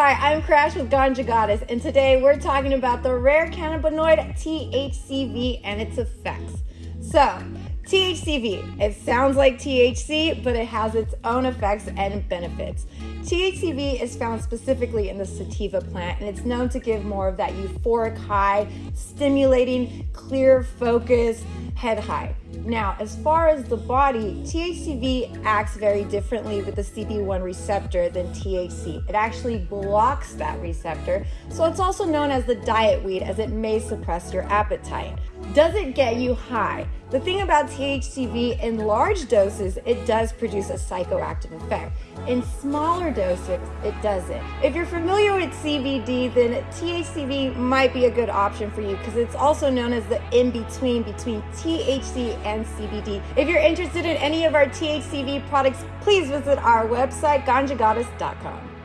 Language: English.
Hi, I'm Crash with Ganja Goddess, and today we're talking about the rare cannabinoid THCV and its effects. So, THCV, it sounds like THC, but it has its own effects and benefits. THCV is found specifically in the sativa plant, and it's known to give more of that euphoric high, stimulating, clear focus, head high. Now, as far as the body, THCV acts very differently with the CB1 receptor than THC. It actually blocks that receptor, so it's also known as the diet weed as it may suppress your appetite. Does it get you high? The thing about THCV in large doses, it does produce a psychoactive effect. In smaller doses, it doesn't. If you're familiar with CBD, then THCV might be a good option for you because it's also known as the in-between between THC and CBD. If you're interested in any of our THCV products, please visit our website, ganjagoddess.com.